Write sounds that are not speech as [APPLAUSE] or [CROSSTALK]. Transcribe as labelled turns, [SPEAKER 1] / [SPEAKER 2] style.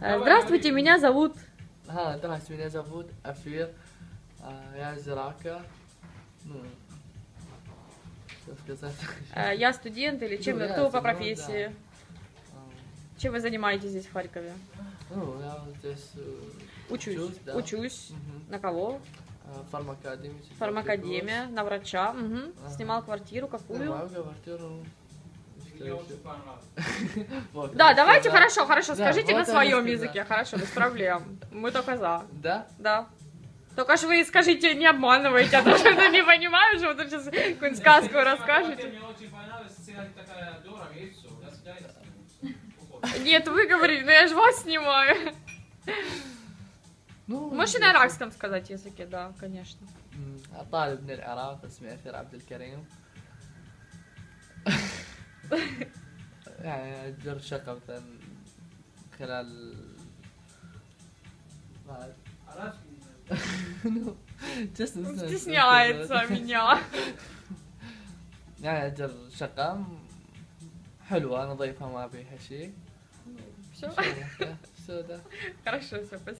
[SPEAKER 1] Э, здравствуйте, меня зовут...
[SPEAKER 2] А, да, меня зовут Афир. А, я из Ирака. Ну, что сказать.
[SPEAKER 1] Э, я студент или чем?
[SPEAKER 2] Ну,
[SPEAKER 1] кто я, по профессии?
[SPEAKER 2] Да.
[SPEAKER 1] Чем вы занимаетесь здесь, в Харькове?
[SPEAKER 2] Ну, я здесь... Э,
[SPEAKER 1] учусь.
[SPEAKER 2] Учусь, да.
[SPEAKER 1] Учусь.
[SPEAKER 2] Угу.
[SPEAKER 1] На кого?
[SPEAKER 2] А, Фармакадемия.
[SPEAKER 1] Фармакадемия, на врача. Угу.
[SPEAKER 2] Ага.
[SPEAKER 1] Снимал квартиру какую?
[SPEAKER 2] Снимал квартиру Что [LAUGHS] еще? Вот,
[SPEAKER 1] Да,
[SPEAKER 2] вот,
[SPEAKER 1] давайте,
[SPEAKER 2] да.
[SPEAKER 1] хорошо, хорошо,
[SPEAKER 2] Да,
[SPEAKER 1] скажите
[SPEAKER 2] вот
[SPEAKER 1] на своем
[SPEAKER 2] английский, да.
[SPEAKER 1] языке, хорошо, без проблем. Мы только за.
[SPEAKER 2] Да?
[SPEAKER 1] Да. Только ж вы скажите, не обманывайте, а то что я не понимаю, что вы тут сейчас какую-нибудь сказку расскажете.
[SPEAKER 3] Мне очень понравилась сцена такая дорого, и все. До свидания.
[SPEAKER 1] Нет, вы говорите, но я же вас снимаю.
[SPEAKER 2] Ну,
[SPEAKER 1] Можете на арабском сказать языке, да, конечно.
[SPEAKER 2] م، طالب من العراق اسمي أثير عبد الكريم [LAUGHS] يعني أجر شقة مثلا خلال [LAUGHS] [LAUGHS] يعني أجر شقة حلوة نظيفة ما بيها شيء.
[SPEAKER 1] شو؟ سوداء بس.